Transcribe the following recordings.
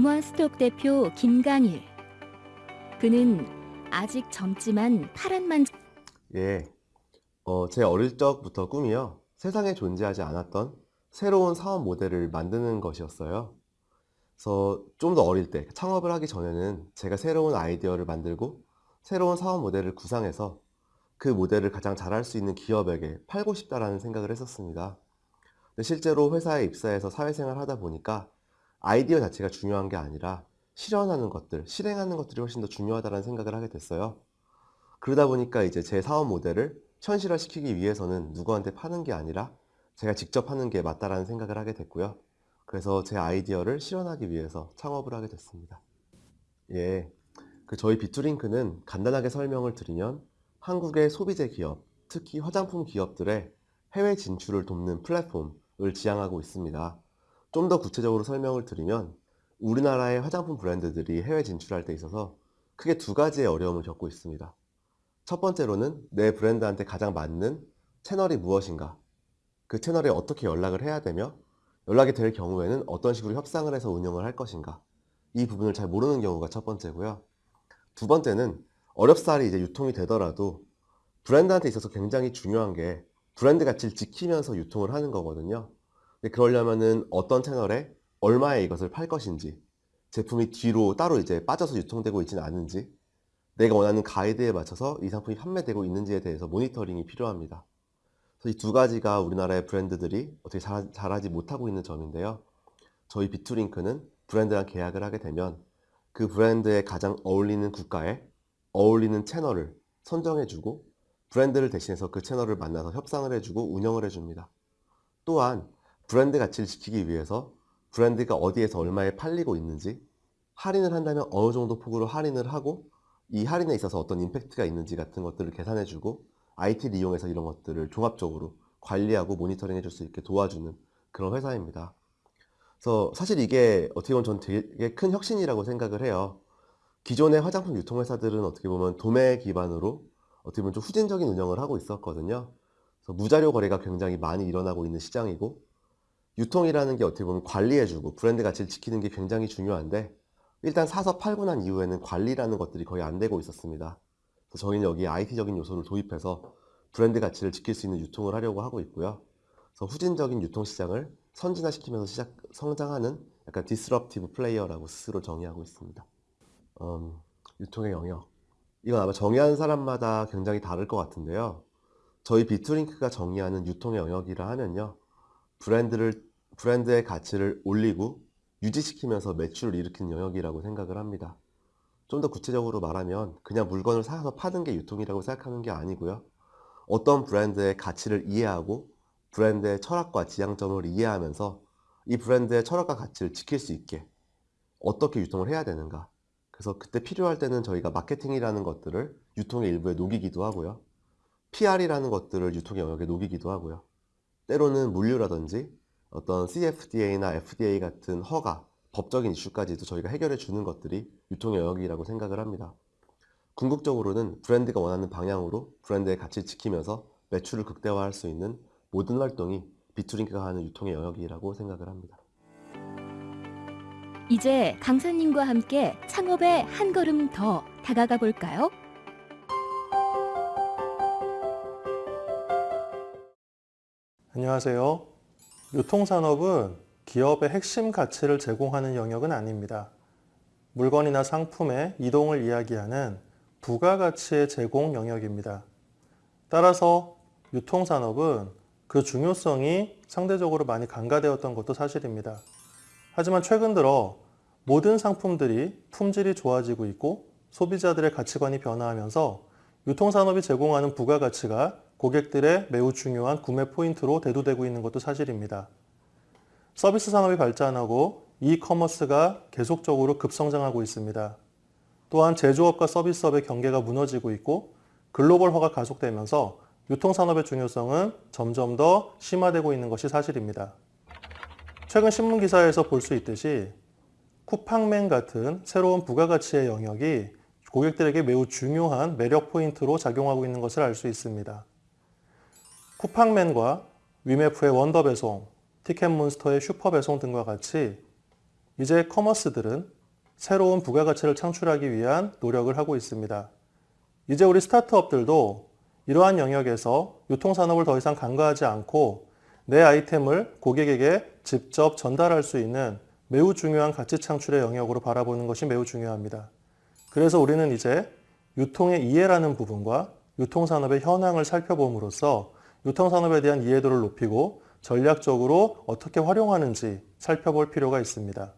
우먼스톡 대표 김강일. 그는 아직 젊지만 파란만 예, 어, 제 어릴 적부터 꿈이요. 세상에 존재하지 않았던 새로운 사업 모델을 만드는 것이었어요. 그래서 좀 더 어릴 때 창업을 하기 전에는 제가 새로운 아이디어를 만들고 새로운 사업 모델을 구상해서 그 모델을 가장 잘할 수 있는 기업에게 팔고 싶다라는 생각을 했었습니다. 실제로 회사에 입사해서 사회생활 하다 보니까 아이디어 자체가 중요한 게 아니라 실현하는 것들, 실행하는 것들이 훨씬 더 중요하다는 생각을 하게 됐어요. 그러다 보니까 이제 제 사업 모델을 현실화시키기 위해서는 누구한테 파는 게 아니라 제가 직접 하는 게 맞다라는 생각을 하게 됐고요. 그래서 제 아이디어를 실현하기 위해서 창업을 하게 됐습니다. 예, 그 저희 비투링크는 간단하게 설명을 드리면 한국의 소비재 기업, 특히 화장품 기업들의 해외 진출을 돕는 플랫폼을 지향하고 있습니다. 좀 더 구체적으로 설명을 드리면 우리나라의 화장품 브랜드들이 해외 진출할 때 있어서 크게 두 가지의 어려움을 겪고 있습니다. 첫 번째로는 내 브랜드한테 가장 맞는 채널이 무엇인가? 그 채널에 어떻게 연락을 해야 되며 연락이 될 경우에는 어떤 식으로 협상을 해서 운영을 할 것인가? 이 부분을 잘 모르는 경우가 첫 번째고요. 두 번째는 어렵사리 이제 유통이 되더라도 브랜드한테 있어서 굉장히 중요한 게 브랜드 가치를 지키면서 유통을 하는 거거든요 근데 그러려면은 어떤 채널에 얼마에 이것을 팔 것인지 제품이 뒤로 따로 이제 빠져서 유통되고 있지는 않은지 내가 원하는 가이드에 맞춰서 이 상품이 판매되고 있는지에 대해서 모니터링이 필요합니다. 그래서 이 두 가지가 우리나라의 브랜드들이 어떻게 잘, 잘하지 못하고 있는 점인데요. 저희 비투링크는 브랜드랑 계약을 하게 되면 그 브랜드에 가장 어울리는 국가에 어울리는 채널을 선정해주고 브랜드를 대신해서 그 채널을 만나서 협상을 해주고 운영을 해줍니다. 또한 브랜드 가치를 지키기 위해서 브랜드가 어디에서 얼마에 팔리고 있는지 할인을 한다면 어느 정도 폭으로 할인을 하고 이 할인에 있어서 어떤 임팩트가 있는지 같은 것들을 계산해주고 IT를 이용해서 이런 것들을 종합적으로 관리하고 모니터링 해줄 수 있게 도와주는 그런 회사입니다. 그래서 사실 이게 어떻게 보면 전 되게 큰 혁신이라고 생각을 해요. 기존의 화장품 유통회사들은 어떻게 보면 도매 기반으로 어떻게 보면 좀 후진적인 운영을 하고 있었거든요. 그래서 무자료 거래가 굉장히 많이 일어나고 있는 시장이고 유통이라는 게 어떻게 보면 관리해주고 브랜드 가치를 지키는 게 굉장히 중요한데 일단 사서 팔고 난 이후에는 관리라는 것들이 거의 안 되고 있었습니다. 그래서 저희는 여기에 IT적인 요소를 도입해서 브랜드 가치를 지킬 수 있는 유통을 하려고 하고 있고요. 그래서 후진적인 유통 시장을 선진화시키면서 시작, 성장하는 약간 disruptive player라고 스스로 정의하고 있습니다. 음, 유통의 영역. 이건 아마 정의하는 사람마다 굉장히 다를 것 같은데요. 저희 비투링크가 정의하는 유통의 영역이라 하면요. 브랜드를, 브랜드의 가치를 올리고 유지시키면서 매출을 일으키는 영역이라고 생각을 합니다. 좀 더 구체적으로 말하면 그냥 물건을 사서 파는 게 유통이라고 생각하는 게 아니고요. 어떤 브랜드의 가치를 이해하고 브랜드의 철학과 지향점을 이해하면서 이 브랜드의 철학과 가치를 지킬 수 있게 어떻게 유통을 해야 되는가 그래서 그때 필요할 때는 저희가 마케팅이라는 것들을 유통의 일부에 녹이기도 하고요. PR이라는 것들을 유통의 영역에 녹이기도 하고요. 때로는 물류라든지 어떤 CFDA나 FDA 같은 허가, 법적인 이슈까지도 저희가 해결해 주는 것들이 유통의 영역이라고 생각을 합니다. 궁극적으로는 브랜드가 원하는 방향으로 브랜드의 가치를 지키면서 매출을 극대화할 수 있는 모든 활동이 비투링크가 하는 유통의 영역이라고 생각을 합니다. 이제 강사님과 함께 창업에 한 걸음 더 다가가 볼까요? 안녕하세요. 유통산업은 기업의 핵심 가치를 제공하는 영역은 아닙니다. 물건이나 상품의 이동을 이야기하는 부가가치의 제공 영역입니다. 따라서 유통산업은 그 중요성이 상대적으로 많이 간과되었던 것도 사실입니다. 하지만 최근 들어 모든 상품들이 품질이 좋아지고 있고 소비자들의 가치관이 변화하면서 유통산업이 제공하는 부가가치가 고객들의 매우 중요한 구매 포인트로 대두되고 있는 것도 사실입니다. 서비스 산업이 발전하고 이커머스가 계속적으로 급성장하고 있습니다. 또한 제조업과 서비스업의 경계가 무너지고 있고 글로벌화가 가속되면서 유통산업의 중요성은 점점 더 심화되고 있는 것이 사실입니다. 최근 신문기사에서 볼 수 있듯이 쿠팡맨 같은 새로운 부가가치의 영역이 고객들에게 매우 중요한 매력 포인트로 작용하고 있는 것을 알 수 있습니다. 쿠팡맨과 위메프의 원더 배송, 티켓몬스터의 슈퍼 배송 등과 같이 이제 커머스들은 새로운 부가가치를 창출하기 위한 노력을 하고 있습니다. 이제 우리 스타트업들도 이러한 영역에서 유통산업을 더 이상 간과하지 않고 내 아이템을 고객에게 직접 전달할 수 있는 매우 중요한 가치 창출의 영역으로 바라보는 것이 매우 중요합니다. 그래서 우리는 이제 유통의 이해라는 부분과 유통산업의 현황을 살펴봄으로써 유통산업에 대한 이해도를 높이고 전략적으로 어떻게 활용하는지 살펴볼 필요가 있습니다.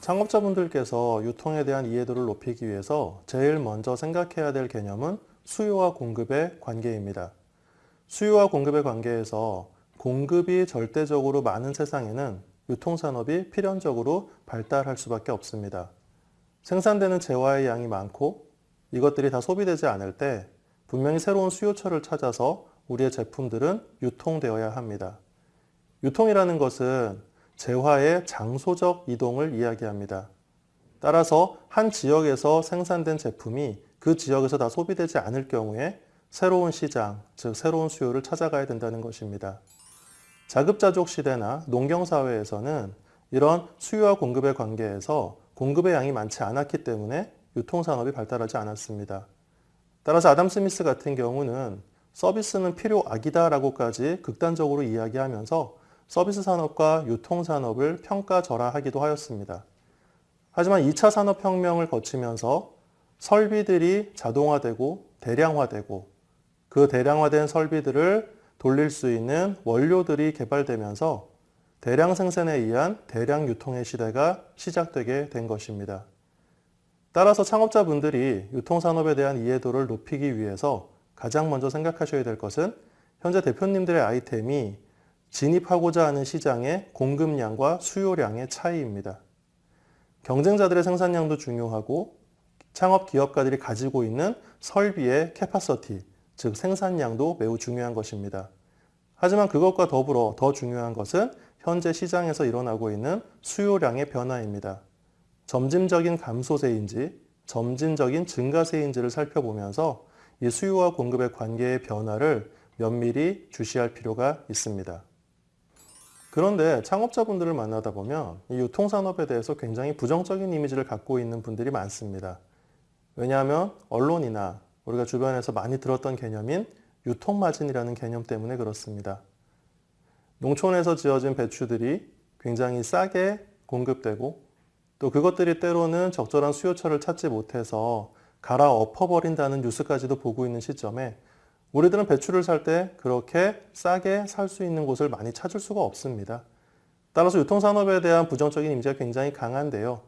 창업자분들께서 유통에 대한 이해도를 높이기 위해서 제일 먼저 생각해야 될 개념은 수요와 공급의 관계입니다. 수요와 공급의 관계에서 공급이 절대적으로 많은 세상에는 유통산업이 필연적으로 발달할 수밖에 없습니다. 생산되는 재화의 양이 많고 이것들이 다 소비되지 않을 때 분명히 새로운 수요처를 찾아서 우리의 제품들은 유통되어야 합니다. 유통이라는 것은 재화의 장소적 이동을 이야기합니다. 따라서 한 지역에서 생산된 제품이 그 지역에서 다 소비되지 않을 경우에 새로운 시장, 즉 새로운 수요를 찾아가야 된다는 것입니다. 자급자족 시대나 농경사회에서는 이런 수요와 공급의 관계에서 공급의 양이 많지 않았기 때문에 유통산업이 발달하지 않았습니다. 따라서 아담 스미스 같은 경우는 서비스는 필요악이다라고까지 극단적으로 이야기하면서 서비스 산업과 유통산업을 평가절하하기도 하였습니다. 하지만 2차 산업혁명을 거치면서 설비들이 자동화되고 대량화되고 그 대량화된 설비들을 돌릴 수 있는 원료들이 개발되면서 대량 생산에 의한 대량 유통의 시대가 시작되게 된 것입니다. 따라서 창업자분들이 유통산업에 대한 이해도를 높이기 위해서 가장 먼저 생각하셔야 될 것은 현재 대표님들의 아이템이 진입하고자 하는 시장의 공급량과 수요량의 차이입니다. 경쟁자들의 생산량도 중요하고 창업 기업가들이 가지고 있는 설비의 캐파서티, 즉 생산량도 매우 중요한 것입니다. 하지만 그것과 더불어 더 중요한 것은 현재 시장에서 일어나고 있는 수요량의 변화입니다. 점진적인 감소세인지 점진적인 증가세인지를 살펴보면서 이 수요와 공급의 관계의 변화를 면밀히 주시할 필요가 있습니다. 그런데 창업자분들을 만나다 보면 이 유통산업에 대해서 굉장히 부정적인 이미지를 갖고 있는 분들이 많습니다. 왜냐하면 언론이나 우리가 주변에서 많이 들었던 개념인 유통마진이라는 개념 때문에 그렇습니다. 농촌에서 지어진 배추들이 굉장히 싸게 공급되고 또 그것들이 때로는 적절한 수요처를 찾지 못해서 갈아엎어버린다는 뉴스까지도 보고 있는 시점에 우리들은 배추를 살 때 그렇게 싸게 살 수 있는 곳을 많이 찾을 수가 없습니다. 따라서 유통산업에 대한 부정적인 이미지가 굉장히 강한데요.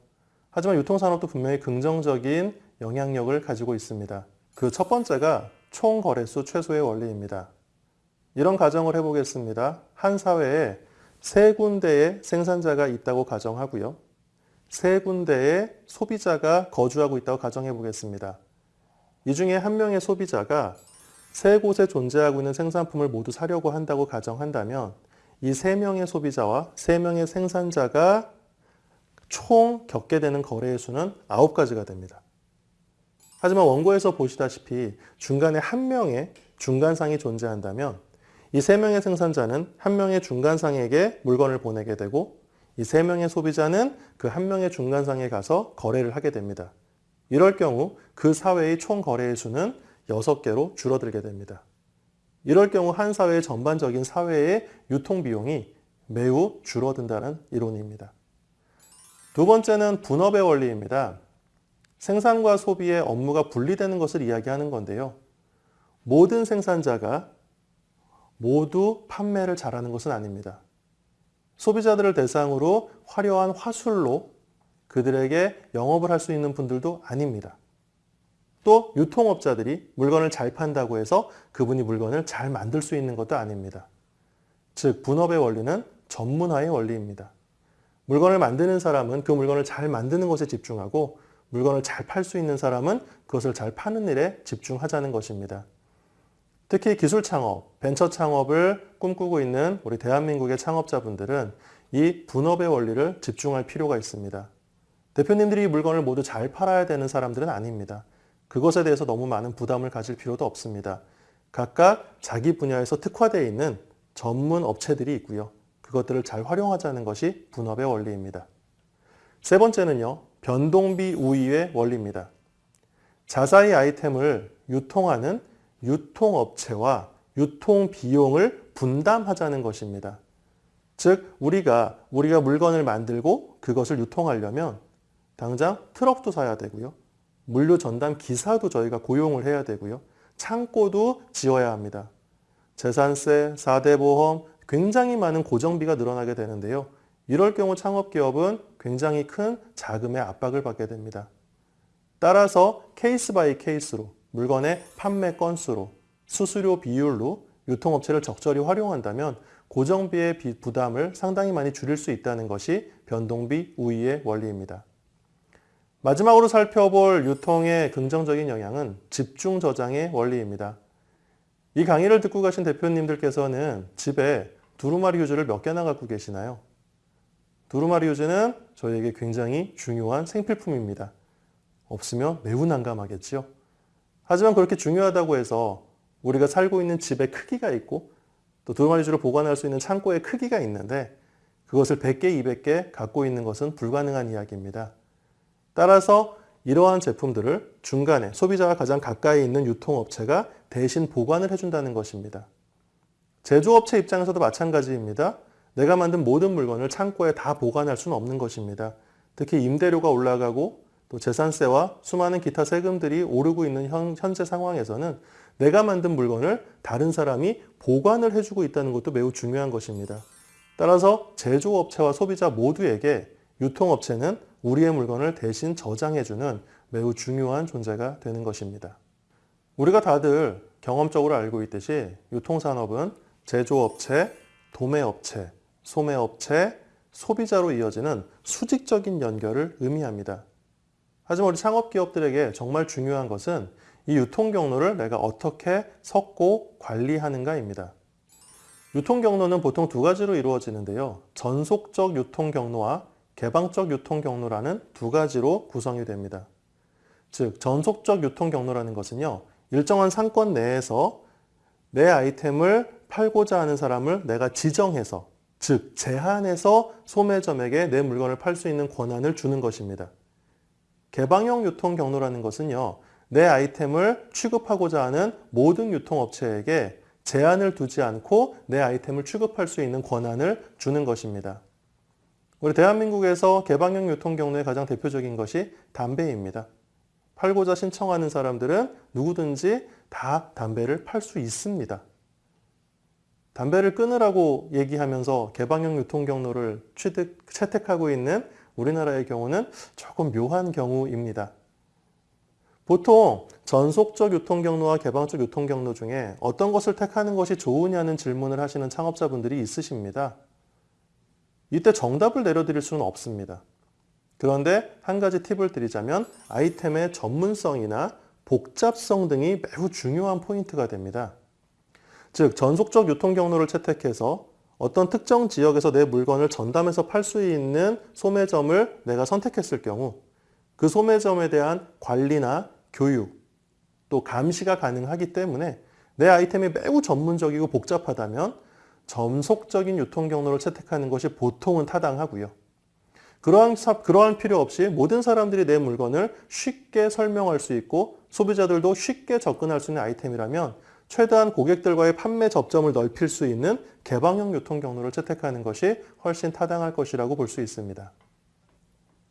하지만 유통산업도 분명히 긍정적인 영향력을 가지고 있습니다. 그 첫 번째가 총 거래수 최소의 원리입니다. 이런 가정을 해보겠습니다. 한 사회에 세 군데의 생산자가 있다고 가정하고요. 세 군데의 소비자가 거주하고 있다고 가정해 보겠습니다. 이 중에 한 명의 소비자가 세 곳에 존재하고 있는 생산품을 모두 사려고 한다고 가정한다면 이 세 명의 소비자와 세 명의 생산자가 총 겪게 되는 거래의 수는 아홉 가지가 됩니다. 하지만 원고에서 보시다시피 중간에 한 명의 중간상이 존재한다면 이 세 명의 생산자는 한 명의 중간상에게 물건을 보내게 되고 이 세 명의 소비자는 그 한 명의 중간상에 가서 거래를 하게 됩니다. 이럴 경우 그 사회의 총 거래의 수는 6개로 줄어들게 됩니다. 이럴 경우 한 사회의 전반적인 사회의 유통 비용이 매우 줄어든다는 이론입니다. 두 번째는 분업의 원리입니다. 생산과 소비의 업무가 분리되는 것을 이야기하는 건데요. 모든 생산자가 모두 판매를 잘하는 것은 아닙니다. 소비자들을 대상으로 화려한 화술로 그들에게 영업을 할 수 있는 분들도 아닙니다. 또 유통업자들이 물건을 잘 판다고 해서 그분이 물건을 잘 만들 수 있는 것도 아닙니다. 즉 분업의 원리는 전문화의 원리입니다. 물건을 만드는 사람은 그 물건을 잘 만드는 것에 집중하고 물건을 잘 팔 수 있는 사람은 그것을 잘 파는 일에 집중하자는 것입니다. 특히 기술 창업, 벤처 창업을 꿈꾸고 있는 우리 대한민국의 창업자분들은 이 분업의 원리를 집중할 필요가 있습니다. 대표님들이 물건을 모두 잘 팔아야 되는 사람들은 아닙니다. 그것에 대해서 너무 많은 부담을 가질 필요도 없습니다. 각각 자기 분야에서 특화되어 있는 전문 업체들이 있고요. 그것들을 잘 활용하자는 것이 분업의 원리입니다. 세 번째는요. 변동비 우위의 원리입니다. 자사의 아이템을 유통하는 유통업체와 유통 비용을 분담하자는 것입니다. 즉 우리가 우리가 물건을 만들고 그것을 유통하려면 당장 트럭도 사야 되고요. 물류 전담 기사도 저희가 고용을 해야 되고요. 창고도 지어야 합니다. 재산세, 4대 보험, 굉장히 많은 고정비가 늘어나게 되는데요. 이럴 경우 창업기업은 굉장히 큰 자금의 압박을 받게 됩니다. 따라서 case by case로 물건의 판매 건수로 수수료 비율로 유통업체를 적절히 활용한다면 고정비의 비- 부담을 상당히 많이 줄일 수 있다는 것이 변동비 우위의 원리입니다. 마지막으로 살펴볼 유통의 긍정적인 영향은 집중 저장의 원리입니다. 이 강의를 듣고 가신 대표님들께서는 집에 두루마리 휴지를 몇 개나 갖고 계시나요? 두루마리 휴지는 저희에게 굉장히 중요한 생필품입니다. 없으면 매우 난감하겠지요. 하지만 그렇게 중요하다고 해서 우리가 살고 있는 집의 크기가 있고 또 두루마리 휴지를 보관할 수 있는 창고의 크기가 있는데 그것을 100개, 200개 갖고 있는 것은 불가능한 이야기입니다. 따라서 이러한 제품들을 중간에 소비자와 가장 가까이 있는 유통업체가 대신 보관을 해준다는 것입니다. 제조업체 입장에서도 마찬가지입니다. 내가 만든 모든 물건을 창고에 다 보관할 수는 없는 것입니다. 특히 임대료가 올라가고 또 재산세와 수많은 기타 세금들이 오르고 있는 현, 현재 상황에서는 내가 만든 물건을 다른 사람이 보관을 해주고 있다는 것도 매우 중요한 것입니다. 따라서 제조업체와 소비자 모두에게 유통업체는 우리의 물건을 대신 저장해주는 매우 중요한 존재가 되는 것입니다. 우리가 다들 경험적으로 알고 있듯이 유통산업은 제조업체, 도매업체, 소매업체, 소비자로 이어지는 수직적인 연결을 의미합니다. 하지만 우리 창업기업들에게 정말 중요한 것은 이 유통 경로를 내가 어떻게 섞고 관리하는가입니다. 유통 경로는 보통 두 가지로 이루어지는데요. 전속적 유통 경로와 개방적 유통 경로라는 두 가지로 구성이 됩니다. 즉, 전속적 유통 경로라는 것은요, 일정한 상권 내에서 내 아이템을 팔고자 하는 사람을 내가 지정해서, 즉, 제한해서 소매점에게 내 물건을 팔 수 있는 권한을 주는 것입니다. 개방형 유통 경로라는 것은요, 내 아이템을 취급하고자 하는 모든 유통업체에게 제한을 두지 않고 내 아이템을 취급할 수 있는 권한을 주는 것입니다. 우리 대한민국에서 개방형 유통 경로의 가장 대표적인 것이 담배입니다. 팔고자 신청하는 사람들은 누구든지 다 담배를 팔 수 있습니다. 담배를 끊으라고 얘기하면서 개방형 유통 경로를 취득, 채택하고 있는 우리나라의 경우는 조금 묘한 경우입니다. 보통 전속적 유통 경로와 개방적 유통 경로 중에 어떤 것을 택하는 것이 좋으냐는 질문을 하시는 창업자분들이 있으십니다. 이때 정답을 내려드릴 수는 없습니다. 그런데 한 가지 팁을 드리자면 아이템의 전문성이나 복잡성 등이 매우 중요한 포인트가 됩니다. 즉, 전속적 유통 경로를 채택해서 어떤 특정 지역에서 내 물건을 전담해서 팔 수 있는 소매점을 내가 선택했을 경우 그 소매점에 대한 관리나 교육, 또 감시가 가능하기 때문에 내 아이템이 매우 전문적이고 복잡하다면 전속적인 유통 경로를 채택하는 것이 보통은 타당하고요. 그러한, 사- 그러한 필요 없이 모든 사람들이 내 물건을 쉽게 설명할 수 있고 소비자들도 쉽게 접근할 수 있는 아이템이라면 최대한 고객들과의 판매 접점을 넓힐 수 있는 개방형 유통 경로를 채택하는 것이 훨씬 타당할 것이라고 볼 수 있습니다.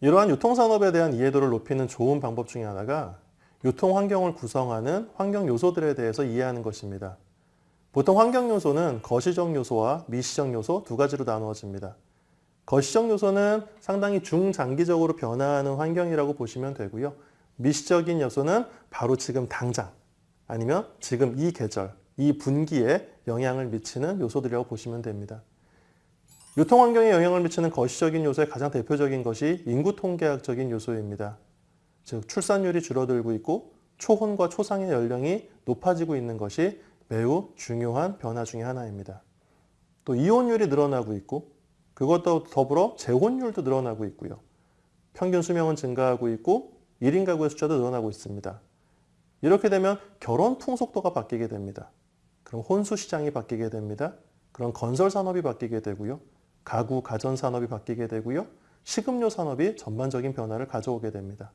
이러한 유통산업에 대한 이해도를 높이는 좋은 방법 중에 하나가 유통 환경을 구성하는 환경 요소들에 대해서 이해하는 것입니다. 보통 환경 요소는 거시적 요소와 미시적 요소 두 가지로 나누어집니다. 거시적 요소는 상당히 중장기적으로 변화하는 환경이라고 보시면 되고요. 미시적인 요소는 바로 지금 당장 아니면 지금 이 계절, 이 분기에 영향을 미치는 요소들이라고 보시면 됩니다. 유통 환경에 영향을 미치는 거시적인 요소의 가장 대표적인 것이 인구 통계학적인 요소입니다. 즉 출산율이 줄어들고 있고 초혼과 초상의 연령이 높아지고 있는 것이 매우 중요한 변화 중의 하나입니다. 또 이혼율이 늘어나고 있고 그것도 더불어 재혼율도 늘어나고 있고요. 평균 수명은 증가하고 있고 1인 가구의 숫자도 늘어나고 있습니다. 이렇게 되면 결혼 풍속도가 바뀌게 됩니다. 그럼 혼수 시장이 바뀌게 됩니다. 그런 건설 산업이 바뀌게 되고요. 가구, 가전 산업이 바뀌게 되고요. 식음료 산업이 전반적인 변화를 가져오게 됩니다.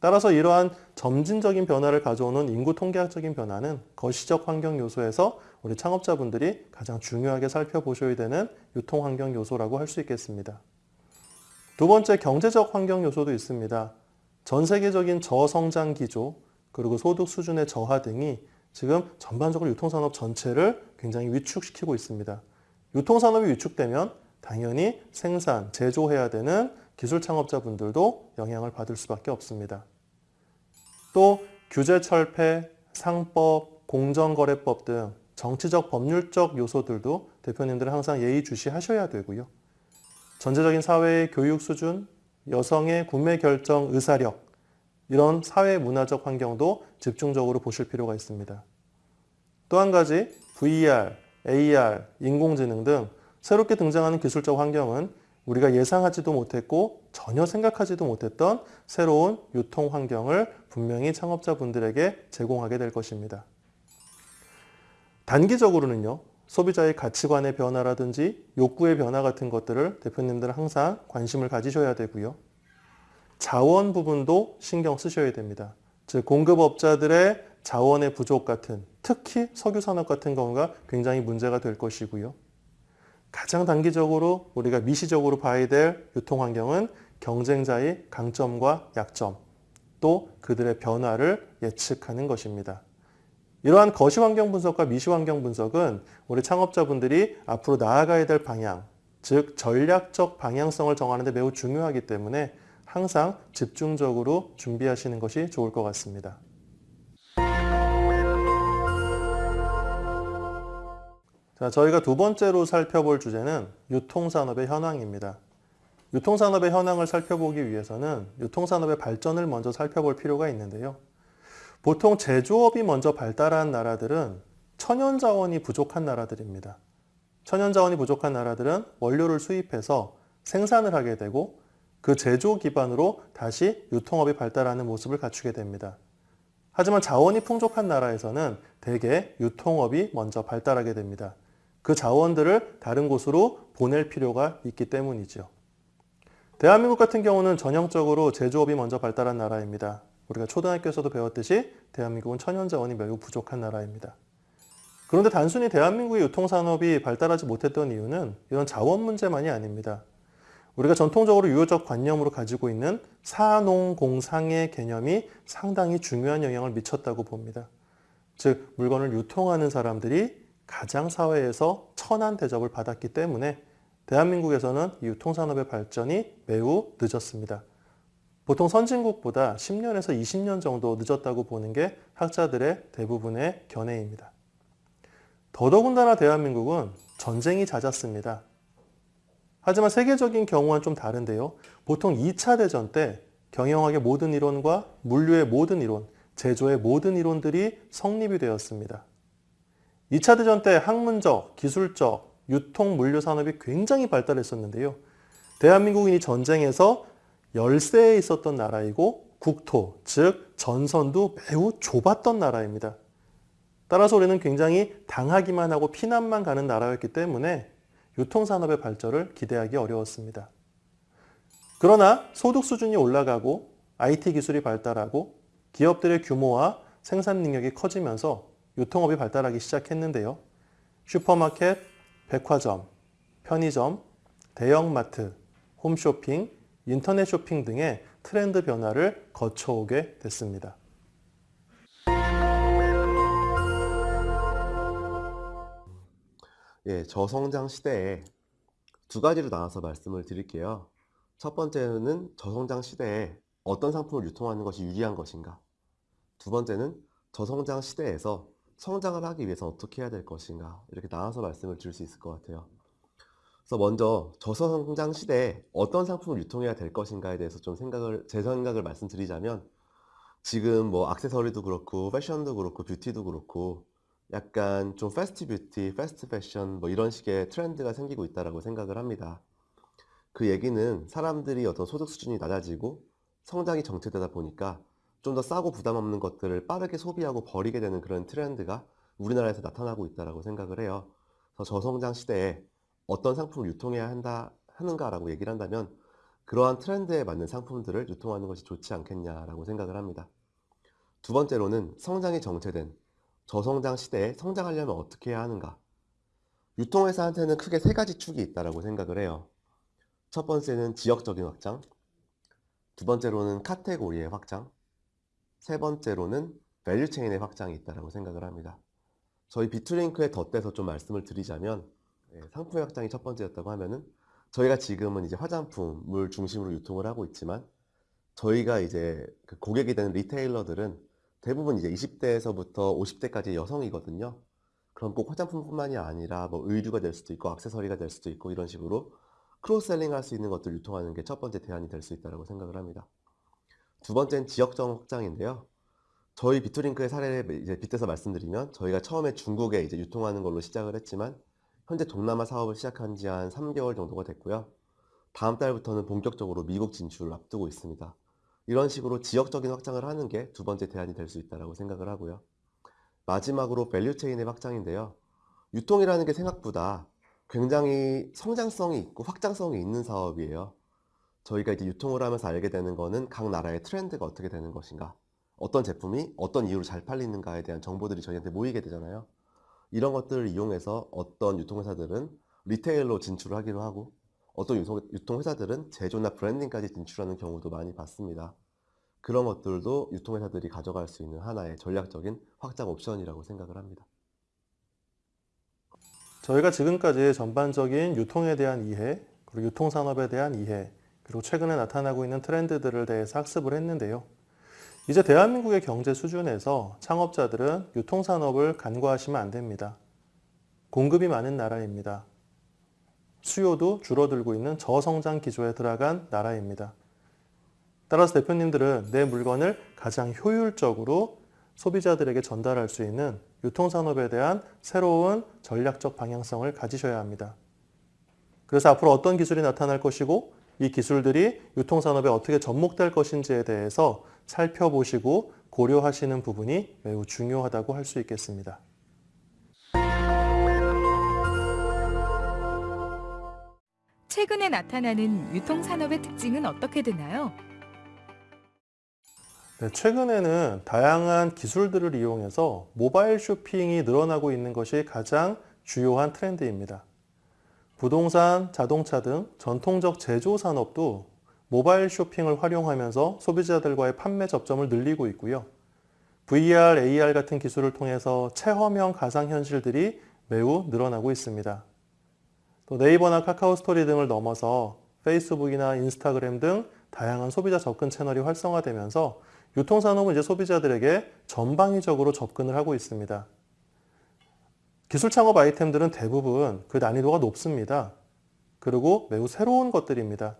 따라서 이러한 점진적인 변화를 가져오는 인구 통계학적인 변화는 거시적 환경 요소에서 우리 창업자분들이 가장 중요하게 살펴보셔야 되는 유통 환경 요소라고 할 수 있겠습니다. 두 번째 경제적 환경 요소도 있습니다. 전 세계적인 저성장 기조 그리고 소득 수준의 저하 등이 지금 전반적으로 유통산업 전체를 굉장히 위축시키고 있습니다. 유통산업이 위축되면 당연히 생산, 제조해야 되는 기술 창업자분들도 영향을 받을 수밖에 없습니다. 또 규제 철폐, 상법, 공정거래법 등 정치적 법률적 요소들도 대표님들은 항상 예의주시하셔야 되고요. 전체적인 사회의 교육 수준, 여성의 구매 결정 의사력, 이런 사회 문화적 환경도 집중적으로 보실 필요가 있습니다. 또 한 가지 VR, AR, 인공지능 등 새롭게 등장하는 기술적 환경은 우리가 예상하지도 못했고 전혀 생각하지도 못했던 새로운 유통 환경을 분명히 창업자분들에게 제공하게 될 것입니다. 단기적으로는요. 소비자의 가치관의 변화라든지 욕구의 변화 같은 것들을 대표님들은 항상 관심을 가지셔야 되고요. 자원 부분도 신경 쓰셔야 됩니다. 즉 공급업자들의 자원의 부족 같은 특히 석유 산업 같은 경우가 굉장히 문제가 될 것이고요. 가장 단기적으로 우리가 미시적으로 봐야 될 유통 환경은 경쟁자의 강점과 약점 또 그들의 변화를 예측하는 것입니다. 이러한 거시 환경 분석과 미시 환경 분석은 우리 창업자분들이 앞으로 나아가야 될 방향, 즉 전략적 방향성을 정하는 데 매우 중요하기 때문에 항상 집중적으로 준비하시는 것이 좋을 것 같습니다. 자, 저희가 두 번째로 살펴볼 주제는 유통산업의 현황입니다. 유통산업의 현황을 살펴보기 위해서는 유통산업의 발전을 먼저 살펴볼 필요가 있는데요. 보통 제조업이 먼저 발달한 나라들은 천연자원이 부족한 나라들입니다. 천연자원이 부족한 나라들은 원료를 수입해서 생산을 하게 되고 그 제조 기반으로 다시 유통업이 발달하는 모습을 갖추게 됩니다. 하지만 자원이 풍족한 나라에서는 대개 유통업이 먼저 발달하게 됩니다. 그 자원들을 다른 곳으로 보낼 필요가 있기 때문이죠. 대한민국 같은 경우는 전형적으로 제조업이 먼저 발달한 나라입니다. 우리가 초등학교에서도 배웠듯이 대한민국은 천연자원이 매우 부족한 나라입니다. 그런데 단순히 대한민국의 유통산업이 발달하지 못했던 이유는 이런 자원 문제만이 아닙니다. 우리가 전통적으로 유효적 관념으로 가지고 있는 사농공상의 개념이 상당히 중요한 영향을 미쳤다고 봅니다. 즉 물건을 유통하는 사람들이 가장 사회에서 천한 대접을 받았기 때문에 대한민국에서는 유통산업의 발전이 매우 늦었습니다. 보통 선진국보다 10년에서 20년 정도 늦었다고 보는 게 학자들의 대부분의 견해입니다. 더더군다나 대한민국은 전쟁이 잦았습니다. 하지만 세계적인 경우와는 좀 다른데요. 보통 2차 대전 때 경영학의 모든 이론과 물류의 모든 이론, 제조의 모든 이론들이 성립이 되었습니다. 2차 대전 때 학문적, 기술적, 유통, 물류 산업이 굉장히 발달했었는데요. 대한민국은 이 전쟁에서 열세에 있었던 나라이고 국토, 즉 전선도 매우 좁았던 나라입니다. 따라서 우리는 굉장히 당하기만 하고 피난만 가는 나라였기 때문에 유통산업의 발전을 기대하기 어려웠습니다. 그러나 소득 수준이 올라가고 IT 기술이 발달하고 기업들의 규모와 생산 능력이 커지면서 유통업이 발달하기 시작했는데요. 슈퍼마켓, 백화점, 편의점, 대형마트, 홈쇼핑, 인터넷 쇼핑 등의 트렌드 변화를 거쳐오게 됐습니다. 예, 저성장 시대에 두 가지로 나눠서 말씀을 드릴게요. 첫 번째는 저성장 시대에 어떤 상품을 유통하는 것이 유리한 것인가. 두 번째는 저성장 시대에서 성장을 하기 위해서 어떻게 해야 될 것인가. 이렇게 나눠서 말씀을 드릴 수 있을 것 같아요. 그래서 먼저 저성장 시대에 어떤 상품을 유통해야 될 것인가에 대해서 좀 생각을, 제 생각을 말씀드리자면 지금 뭐 액세서리도 그렇고 패션도 그렇고 beauty도 그렇고 약간 좀 fast beauty, fast fashion 뭐 이런 식의 트렌드가 생기고 있다라고 생각을 합니다. 그 얘기는 사람들이 어떤 소득 수준이 낮아지고 성장이 정체되다 보니까 좀 더 싸고 부담 없는 것들을 빠르게 소비하고 버리게 되는 그런 트렌드가 우리나라에서 나타나고 있다라고 생각을 해요. 그래서 저성장 시대에 어떤 상품을 유통해야 한다 하는가라고 얘기를 한다면 그러한 트렌드에 맞는 상품들을 유통하는 것이 좋지 않겠냐라고 생각을 합니다. 두 번째로는 성장이 정체된 저성장 시대에 성장하려면 어떻게 해야 하는가? 유통회사한테는 크게 세 가지 축이 있다고 생각을 해요. 첫 번째는 지역적인 확장, 두 번째로는 카테고리의 확장, 세 번째로는 value chain의 확장이 있다고 생각을 합니다. 저희 비투링크에 덧대서 좀 말씀을 드리자면 예, 상품의 확장이 첫 번째였다고 하면은 저희가 지금은 이제 화장품을 중심으로 유통을 하고 있지만 저희가 이제 그 고객이 되는 retailer들은 대부분 이제 20대에서부터 50대까지 여성이거든요. 그럼 꼭 화장품뿐만이 아니라 뭐 의류가 될 수도 있고 액세서리가 될 수도 있고 이런 식으로 cross-selling 할 수 있는 것들 유통하는 게 첫 번째 대안이 될 수 있다고 생각을 합니다. 두 번째는 지역적 확장인데요. 저희 비투링크의 사례를 이제 빗대서 말씀드리면 저희가 처음에 중국에 이제 유통하는 걸로 시작을 했지만 현재 동남아 사업을 시작한 지 한 3개월 정도가 됐고요. 다음 달부터는 본격적으로 미국 진출을 앞두고 있습니다. 이런 식으로 지역적인 확장을 하는 게 두 번째 대안이 될 수 있다고 생각을 하고요. 마지막으로 value chain의 확장인데요. 유통이라는 게 생각보다 굉장히 성장성이 있고 확장성이 있는 사업이에요. 저희가 이제 유통을 하면서 알게 되는 거는 각 나라의 트렌드가 어떻게 되는 것인가, 어떤 제품이 어떤 이유로 잘 팔리는가에 대한 정보들이 저희한테 모이게 되잖아요. 이런 것들을 이용해서 어떤 유통회사들은 리테일로 진출을 하기도 하고 어떤 유통- 유통회사들은 제조나 브랜딩까지 진출하는 경우도 많이 봤습니다. 그런 것들도 유통회사들이 가져갈 수 있는 하나의 전략적인 확장 옵션이라고 생각을 합니다. 저희가 지금까지 전반적인 유통에 대한 이해, 그리고 유통산업에 대한 이해, 그리고 최근에 나타나고 있는 트렌드들을 대해서 학습을 했는데요. 이제 대한민국의 경제 수준에서 창업자들은 유통산업을 간과하시면 안 됩니다. 공급이 많은 나라입니다. 수요도 줄어들고 있는 저성장 기조에 들어간 나라입니다. 따라서 대표님들은 내 물건을 가장 효율적으로 소비자들에게 전달할 수 있는 유통산업에 대한 새로운 전략적 방향성을 가지셔야 합니다. 그래서 앞으로 어떤 기술이 나타날 것이고 이 기술들이 유통산업에 어떻게 접목될 것인지에 대해서 살펴보시고 고려하시는 부분이 매우 중요하다고 할 수 있겠습니다. 최근에 나타나는 유통산업의 특징은 어떻게 되나요? 네, 최근에는 다양한 기술들을 이용해서 모바일 쇼핑이 늘어나고 있는 것이 가장 주요한 트렌드입니다. 부동산, 자동차 등 전통적 제조 산업도 모바일 쇼핑을 활용하면서 소비자들과의 판매 접점을 늘리고 있고요. VR, AR 같은 기술을 통해서 체험형 가상현실들이 매우 늘어나고 있습니다. 또 네이버나 카카오 스토리 등을 넘어서 페이스북이나 인스타그램 등 다양한 소비자 접근 채널이 활성화되면서 유통산업은 이제 소비자들에게 전방위적으로 접근을 하고 있습니다. 기술 창업 아이템들은 대부분 그 난이도가 높습니다. 그리고 매우 새로운 것들입니다.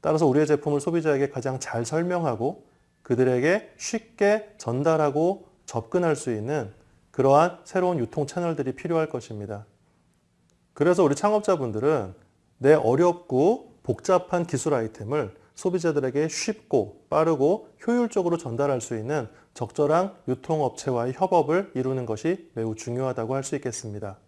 따라서 우리의 제품을 소비자에게 가장 잘 설명하고 그들에게 쉽게 전달하고 접근할 수 있는 그러한 새로운 유통 채널들이 필요할 것입니다. 그래서 우리 창업자분들은 내 어렵고 복잡한 기술 아이템을 소비자들에게 쉽고 빠르고 효율적으로 전달할 수 있는 적절한 유통업체와의 협업을 이루는 것이 매우 중요하다고 할 수 있겠습니다.